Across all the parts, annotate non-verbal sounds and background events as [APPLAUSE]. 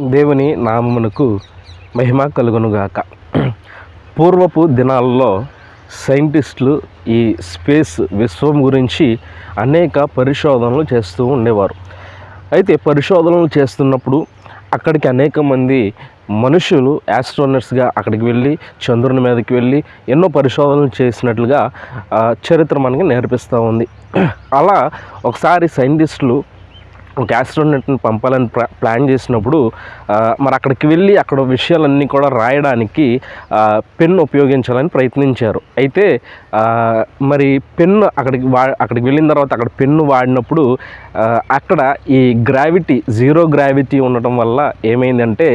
దేవుని నామమునకు మహిమ కలుగునుగాక. పూర్వపు దినాల్లో సైంటిస్టులు ఈ స్పేస్ విశ్వం గురించి అనేక పరిశోధనలు చేస్తూ ఉండేవారు. అయితే పరిశోధనలు చేస్తున్నప్పుడు అక్కడికి అనేక మంది మనుషులు యాస్ట్రోనట్స్గా అక్కడికి వెళ్ళి చంద్రుని మీదకి వెళ్ళి ఎన్నో పరిశోధనలు చేసినట్లుగా చరిత్ర మనకి నేర్పిస్తూ ఉంది. అలా ఒకసారి సైంటిస్టులు ఒక యాస్ట్రోనట్ని పంపాలని ప్లా ప్లాన్ చేసినప్పుడు మరి అక్కడికి వెళ్ళి అక్కడ విషయాలన్నీ కూడా రాయడానికి పెన్ ఉపయోగించాలని ప్రయత్నించారు. అయితే మరి పెన్ను అక్కడికి వా అక్కడికి వెళ్ళిన తర్వాత అక్కడ పెన్ను వాడినప్పుడు అక్కడ ఈ గ్రావిటీ జీరో గ్రావిటీ ఉండటం వల్ల ఏమైందంటే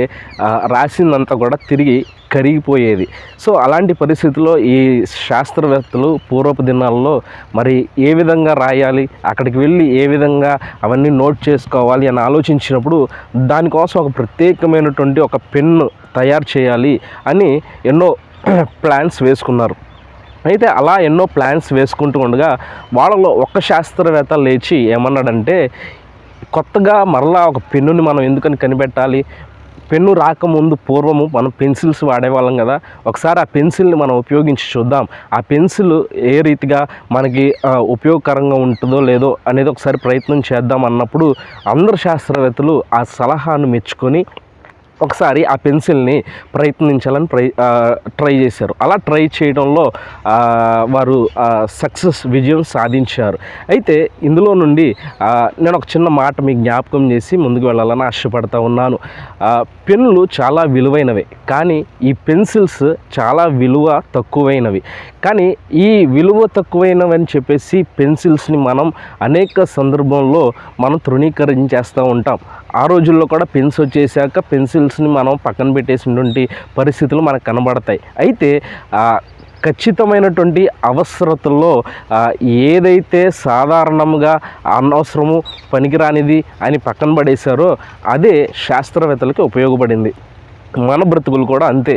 రాసిందంతా కూడా తిరిగి కరిగిపోయేది. సో అలాంటి పరిస్థితుల్లో ఈ శాస్త్రవేత్తలు పూర్వపు దినాల్లో మరి ఏ విధంగా రాయాలి అక్కడికి వెళ్ళి ఏ విధంగా అవన్నీ నోట్ చేసి చేసుకోవాలి అని ఆలోచించినప్పుడు దానికోసం ఒక ప్రత్యేకమైనటువంటి ఒక పెన్ను తయారు చేయాలి అని ఎన్నో [CLEARS THROAT] ప్లాన్స్ వేసుకున్నారు. అయితే అలా ఎన్నో ప్లాన్స్ వేసుకుంటూ ఉండగా వాళ్ళలో ఒక్క శాస్త్రవేత్త లేచి ఏమన్నాడంటే కొత్తగా మరలా ఒక పెన్నుని మనం ఎందుకని కనిపెట్టాలి? పెన్ను రాకముందు పూర్వము మనం పెన్సిల్స్ వాడేవాళ్ళం కదా ఒకసారి ఆ పెన్సిల్ని మనం ఉపయోగించి చూద్దాం. ఆ పెన్సిల్ ఏ రీతిగా మనకి ఉపయోగకరంగా ఉంటుందో లేదో అనేది ఒకసారి ప్రయత్నం చేద్దాం అన్నప్పుడు అందరు శాస్త్రవేత్తలు ఆ సలహాను మెచ్చుకొని ఒకసారి ఆ పెన్సిల్ని ప్రయత్నించాలని ప్రై ట్రై చేశారు. అలా ట్రై చేయడంలో వారు సక్సెస్ విజయం సాధించారు. అయితే ఇందులో నుండి నేను ఒక చిన్న మాట మీకు జ్ఞాపకం చేసి ముందుకు వెళ్ళాలని ఆశపడతా ఉన్నాను. పెన్నులు చాలా విలువైనవి కానీ ఈ పెన్సిల్స్ చాలా విలువ తక్కువైనవి. కానీ ఈ విలువ తక్కువైనవి అని చెప్పేసి పెన్సిల్స్ని మనం అనేక సందర్భంలో మనం తృణీకరించేస్తూ ఉంటాం. ఆ రోజుల్లో కూడా పెన్స్ వచ్చేసాక పెన్సిల్ పెన్సిల్స్ని మనం పక్కన పెట్టేసినటువంటి పరిస్థితులు మనకు కనబడతాయి. అయితే ఖచ్చితమైనటువంటి అవసరతల్లో ఏదైతే సాధారణంగా అనవసరము పనికిరానిది అని పక్కన పడేశారో అదే శాస్త్రవేత్తలకి ఉపయోగపడింది. మన బ్రతుకులు కూడా అంతే.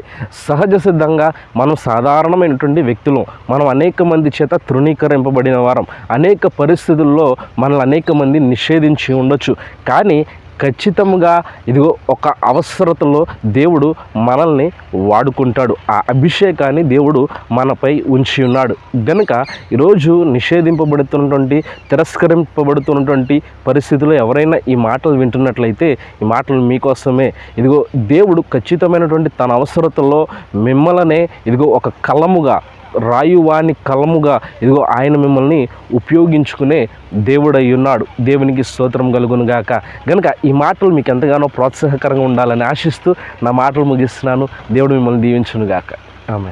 సహజ సిద్ధంగా మనం సాధారణమైనటువంటి వ్యక్తులు. మనం అనేక మంది చేత తృణీకరింపబడిన వారం. అనేక పరిస్థితుల్లో మనల్ని అనేక మంది నిషేధించి ఉండొచ్చు. కానీ ఖచ్చితంగా ఇదిగో ఒక అవసరతలో దేవుడు మనల్ని వాడుకుంటాడు. ఆ అభిషేకాన్ని దేవుడు మనపై ఉంచి ఉన్నాడు. గనుక ఈరోజు నిషేధింపబడుతున్నటువంటి తిరస్కరింపబడుతున్నటువంటి పరిస్థితుల్లో ఎవరైనా ఈ మాటలు వింటున్నట్లయితే ఈ మాటలు మీకోసమే. ఇదిగో దేవుడు ఖచ్చితమైనటువంటి తన అవసరతలో మిమ్మల్నే ఇదిగో ఒక కలముగా రాయువాని కలముగా ఇదిగో ఆయన మిమ్మల్ని ఉపయోగించుకునే దేవుడై ఉన్నాడు దేవునికి స్తోత్రం కలుగును గాక. గనుక ఈ మాటలు మీకు ఎంతగానో ప్రోత్సాహకరంగా ఉండాలని ఆశిస్తూ నా మాటలు ముగిస్తున్నాను. దేవుడు మిమ్మల్ని దీవించును గాక. ఆమె